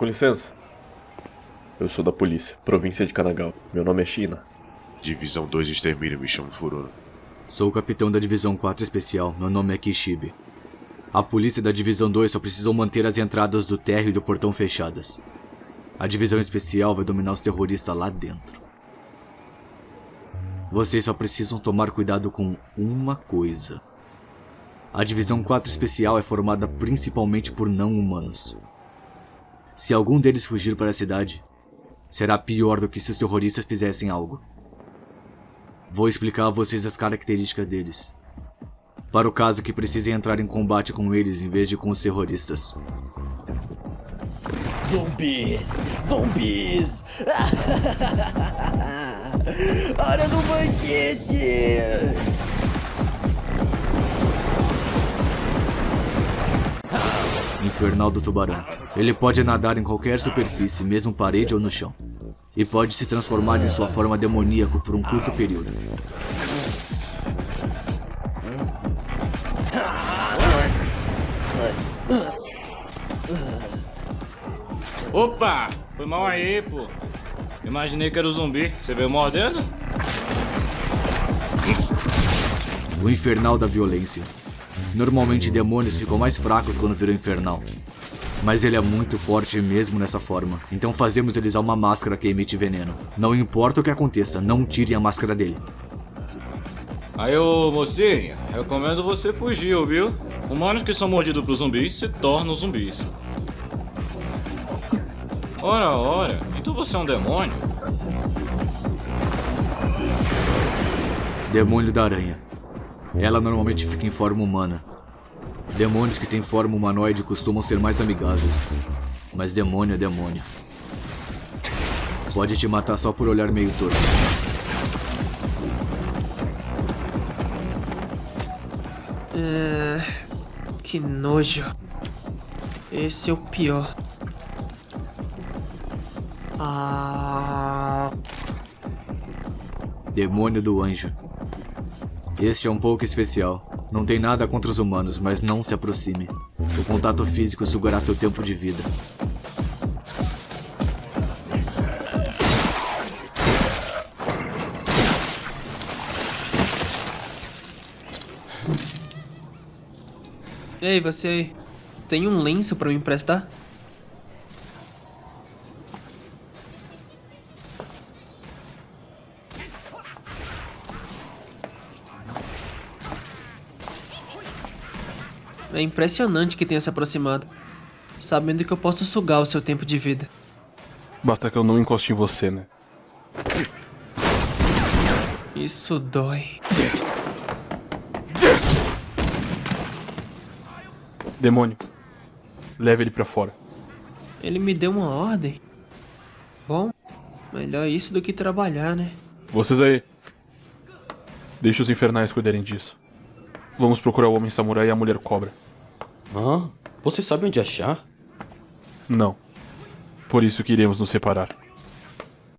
Com licença. Eu sou da polícia, província de Kanagawa. Meu nome é China. Divisão 2 de extermínio, me chamo Furuno. Sou o capitão da Divisão 4 Especial, meu nome é Kishibe. A polícia da Divisão 2 só precisam manter as entradas do térreo e do portão fechadas. A Divisão Especial vai dominar os terroristas lá dentro. Vocês só precisam tomar cuidado com uma coisa. A Divisão 4 Especial é formada principalmente por não-humanos. Se algum deles fugir para a cidade, será pior do que se os terroristas fizessem algo. Vou explicar a vocês as características deles. Para o caso que precisem entrar em combate com eles em vez de com os terroristas. Zumbis! Zumbis! Hora do banquete! Infernal do Tubarão. Ele pode nadar em qualquer superfície, mesmo parede ou no chão. E pode se transformar em sua forma demoníaca por um curto período. Opa! Foi mal aí, pô. Imaginei que era o zumbi. Você veio mordendo? O Infernal da Violência. Normalmente demônios ficam mais fracos quando viram Infernal. Mas ele é muito forte mesmo nessa forma, então fazemos ele usar uma máscara que emite veneno. Não importa o que aconteça, não tirem a máscara dele. Aí, ô mocinha, recomendo você fugir, viu? Humanos que são mordidos por zumbis se tornam zumbis. Ora, ora, então você é um demônio? Demônio da Aranha. Ela normalmente fica em forma humana. Demônios que têm forma humanoide costumam ser mais amigáveis. Mas demônio é demônio. Pode te matar só por olhar meio torto. É... Que nojo. Esse é o pior. Ah... Demônio do Anjo. Este é um pouco especial. Não tem nada contra os humanos, mas não se aproxime. O contato físico sugará seu tempo de vida. Ei, você aí. Tem um lenço pra me emprestar? É impressionante que tenha se aproximado, sabendo que eu posso sugar o seu tempo de vida. Basta que eu não encoste em você, né? Isso dói. Demônio, leve ele pra fora. Ele me deu uma ordem. Bom, melhor isso do que trabalhar, né? Vocês aí. Deixe os infernais cuidarem disso. Vamos procurar o Homem Samurai e a Mulher Cobra. Hã? Você sabe onde achar? Não. Por isso que iremos nos separar.